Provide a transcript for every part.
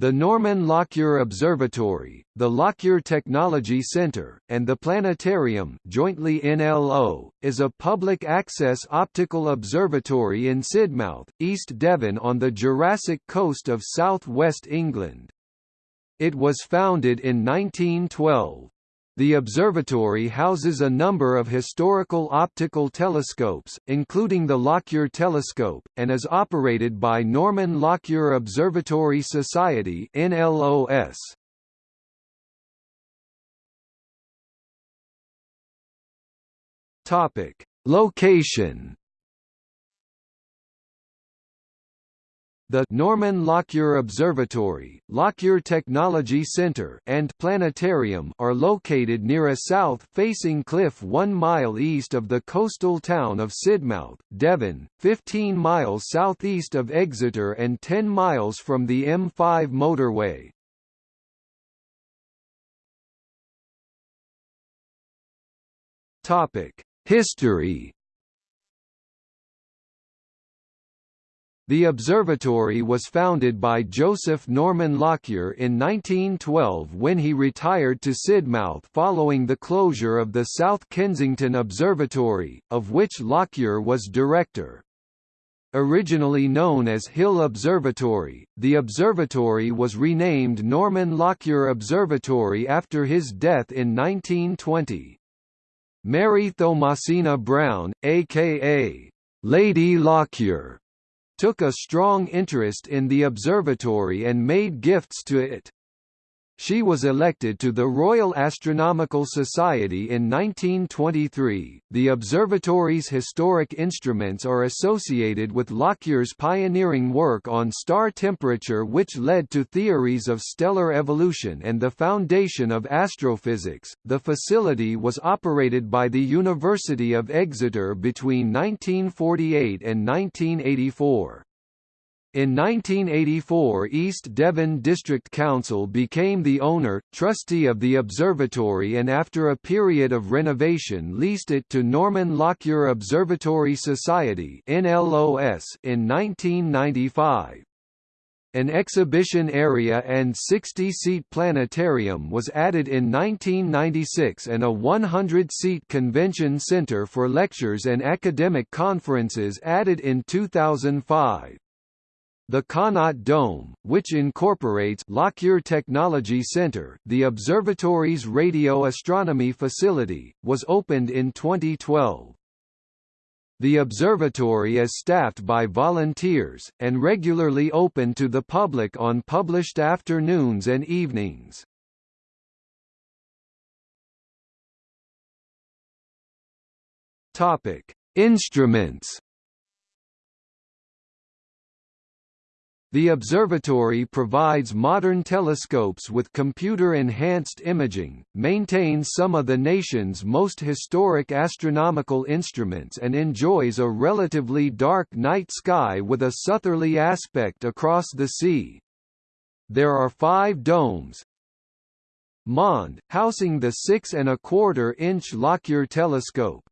The Norman Lockyer Observatory, the Lockyer Technology Center, and the Planetarium jointly NLO, is a public-access optical observatory in Sidmouth, East Devon on the Jurassic coast of south-west England. It was founded in 1912. The observatory houses a number of historical optical telescopes, including the Lockyer Telescope, and is operated by Norman Lockyer Observatory Society NLOS. Topic: Location The Norman Lockyer Observatory, Lockyer Technology Center, and Planetarium are located near a south-facing cliff 1 mile east of the coastal town of Sidmouth, Devon, 15 miles southeast of Exeter and 10 miles from the M5 motorway. Topic: History The observatory was founded by Joseph Norman Lockyer in 1912 when he retired to Sidmouth following the closure of the South Kensington Observatory, of which Lockyer was director. Originally known as Hill Observatory, the observatory was renamed Norman Lockyer Observatory after his death in 1920. Mary Thomasina Brown, a.k.a. Lady Lockyer, took a strong interest in the observatory and made gifts to it. She was elected to the Royal Astronomical Society in 1923. The observatory's historic instruments are associated with Lockyer's pioneering work on star temperature, which led to theories of stellar evolution and the foundation of astrophysics. The facility was operated by the University of Exeter between 1948 and 1984. In 1984 East Devon District Council became the owner, trustee of the observatory and after a period of renovation leased it to Norman Lockyer Observatory Society in 1995. An exhibition area and 60-seat planetarium was added in 1996 and a 100-seat convention center for lectures and academic conferences added in 2005. The Connaught Dome, which incorporates Lockyer Technology Center, the observatory's radio astronomy facility, was opened in 2012. The observatory is staffed by volunteers, and regularly open to the public on published afternoons and evenings. Instruments The observatory provides modern telescopes with computer-enhanced imaging, maintains some of the nation's most historic astronomical instruments and enjoys a relatively dark night sky with a southerly aspect across the sea. There are five domes, Mond, housing the six and a quarter inch Lockyer telescope,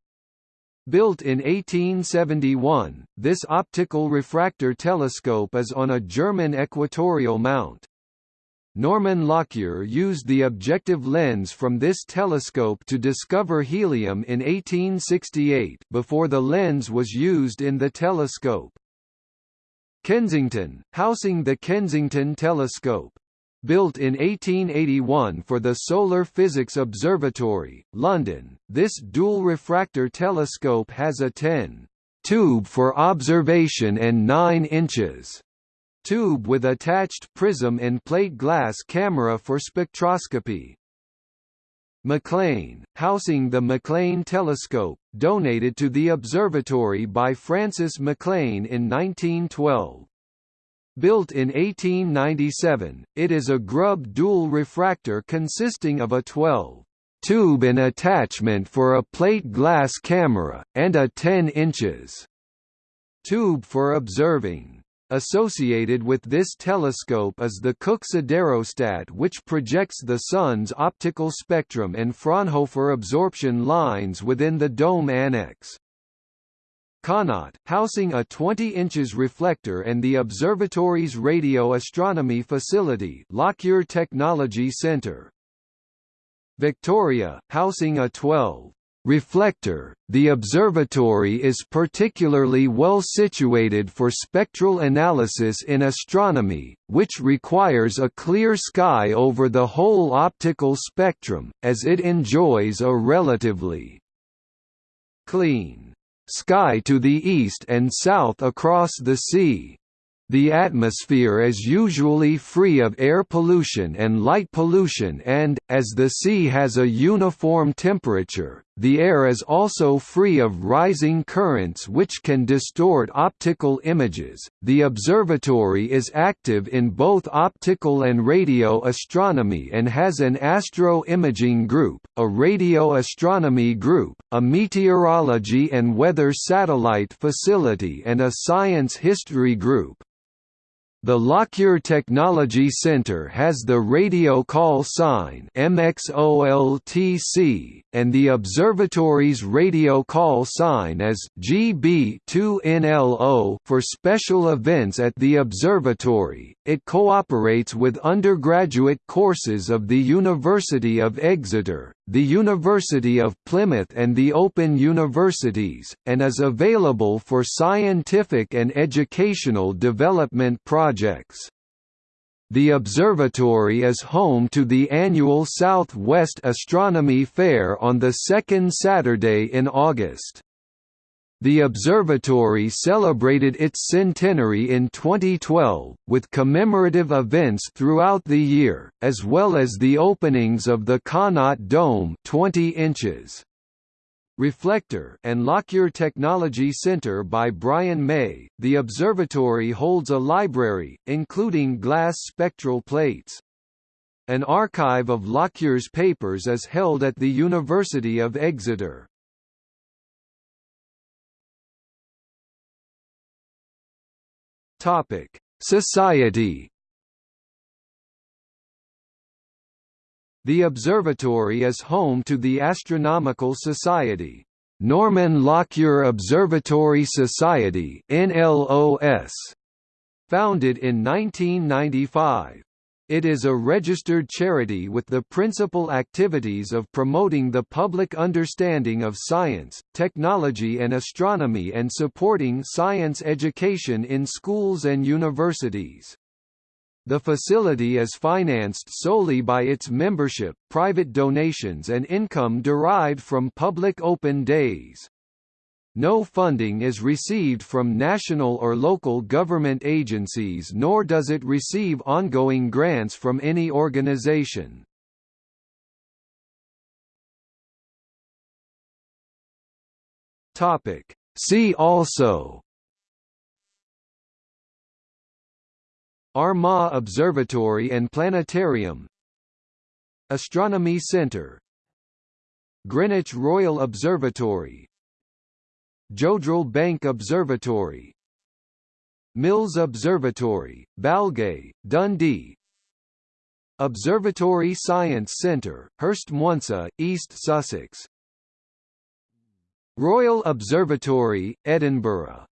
Built in 1871, this optical refractor telescope is on a German equatorial mount. Norman Lockyer used the objective lens from this telescope to discover helium in 1868 before the lens was used in the telescope. Kensington, housing the Kensington Telescope. Built in 1881 for the Solar Physics Observatory, London, this dual refractor telescope has a 10 tube for observation and 9 inches tube with attached prism and plate glass camera for spectroscopy. McLean, housing the McLean telescope, donated to the observatory by Francis McLean in 1912. Built in 1897, it is a Grubb dual refractor consisting of a 12 tube and attachment for a plate glass camera, and a 10 inches tube for observing. Associated with this telescope is the Cooke siderostat which projects the Sun's optical spectrum and Fraunhofer absorption lines within the dome annex. Connaught, housing a 20 inches reflector and the observatory's radio astronomy facility Lockyer Technology Centre. Victoria, housing a 12 reflector, the observatory is particularly well situated for spectral analysis in astronomy, which requires a clear sky over the whole optical spectrum, as it enjoys a relatively clean sky to the east and south across the sea. The atmosphere is usually free of air pollution and light pollution and, as the sea has a uniform temperature, the air is also free of rising currents which can distort optical images. The observatory is active in both optical and radio astronomy and has an astro imaging group, a radio astronomy group, a meteorology and weather satellite facility, and a science history group. The Lockyer Technology Center has the radio call sign MXOLTC, and the observatory's radio call sign is GB2NLO for special events at the observatory. It cooperates with undergraduate courses of the University of Exeter, the University of Plymouth and the Open Universities, and is available for scientific and educational development projects. The observatory is home to the annual South-West Astronomy Fair on the second Saturday in August. The observatory celebrated its centenary in 2012, with commemorative events throughout the year, as well as the openings of the Connaught Dome 20 inches. Reflector and Lockyer Technology Center by Brian May. The observatory holds a library, including glass spectral plates. An archive of Lockyer's papers is held at the University of Exeter. Topic: Society The observatory is home to the Astronomical Society, Norman Lockyer Observatory Society (NLOS), founded in 1995. It is a registered charity with the principal activities of promoting the public understanding of science, technology and astronomy and supporting science education in schools and universities. The facility is financed solely by its membership, private donations and income derived from public open days. No funding is received from national or local government agencies nor does it receive ongoing grants from any organization. See also. Armagh Observatory and Planetarium. Astronomy Centre Greenwich Royal Observatory Jodrell Bank Observatory. Mills Observatory, Balgay, Dundee. Observatory Science Centre, Herstmonceux, East Sussex. Royal Observatory, Edinburgh